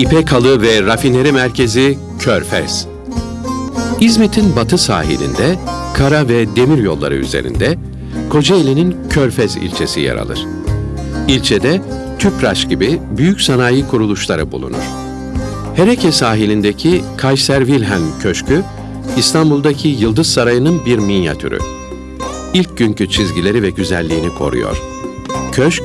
İpek Halı ve Rafineri Merkezi Körfez. İzmit'in batı sahilinde, kara ve demir yolları üzerinde Kocaeli'nin Körfez ilçesi yer alır. İlçede Tüpraş gibi büyük sanayi kuruluşları bulunur. Hereke sahilindeki Kayser Wilhelm Köşkü, İstanbul'daki Yıldız Sarayı'nın bir minyatürü. İlk günkü çizgileri ve güzelliğini koruyor. Köşk,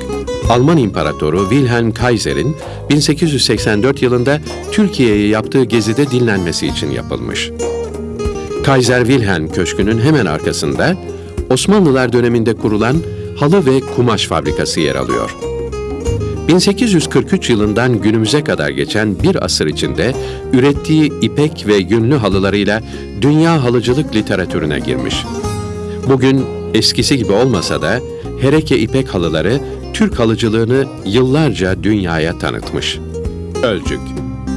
Alman İmparatoru Wilhelm Kaiser'in 1884 yılında Türkiye'ye yaptığı gezide dinlenmesi için yapılmış. Kaiser Wilhelm Köşkü'nün hemen arkasında Osmanlılar döneminde kurulan halı ve kumaş fabrikası yer alıyor. 1843 yılından günümüze kadar geçen bir asır içinde ürettiği ipek ve yünlü halılarıyla dünya halıcılık literatürüne girmiş. Bugün eskisi gibi olmasa da Hereke ipek halıları Türk halıcılığını yıllarca dünyaya tanıtmış. Ölcük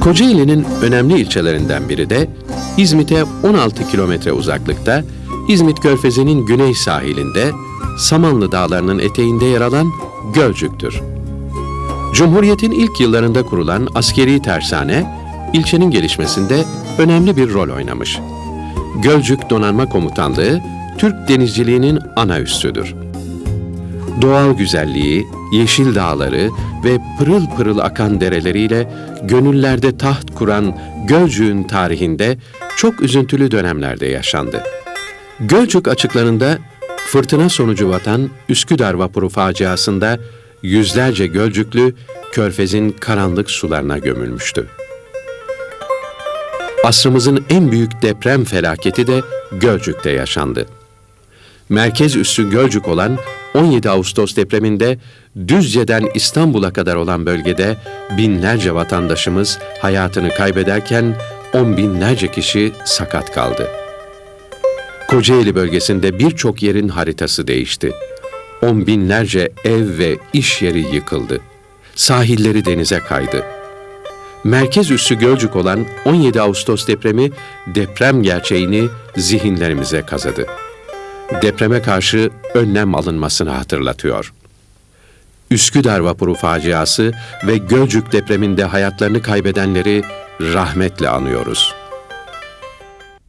Kocaeli'nin önemli ilçelerinden biri de İzmit'e 16 kilometre uzaklıkta İzmit Körfezi'nin güney sahilinde Samanlı Dağları'nın eteğinde yer alan Gölcük'tür. Cumhuriyet'in ilk yıllarında kurulan askeri tersane, ilçenin gelişmesinde önemli bir rol oynamış. Gölcük Donanma Komutanlığı, Türk denizciliğinin ana üssüdür. Doğal güzelliği, yeşil dağları ve pırıl pırıl akan dereleriyle gönüllerde taht kuran Gölcük'ün tarihinde çok üzüntülü dönemlerde yaşandı. Gölcük açıklarında fırtına sonucu vatan Üsküdar vapuru faciasında yüzlerce Gölcüklü Körfez'in karanlık sularına gömülmüştü. Asrımızın en büyük deprem felaketi de Gölcük'te yaşandı. Merkez üssü Gölcük olan 17 Ağustos depreminde Düzce'den İstanbul'a kadar olan bölgede binlerce vatandaşımız hayatını kaybederken on binlerce kişi sakat kaldı. Kocaeli bölgesinde birçok yerin haritası değişti. On binlerce ev ve iş yeri yıkıldı. Sahilleri denize kaydı. Merkez üssü Gölcük olan 17 Ağustos depremi deprem gerçeğini zihinlerimize kazıdı. Depreme karşı önlem alınmasını hatırlatıyor. Üsküdar vapuru faciası ve Gölcük depreminde hayatlarını kaybedenleri rahmetle anıyoruz.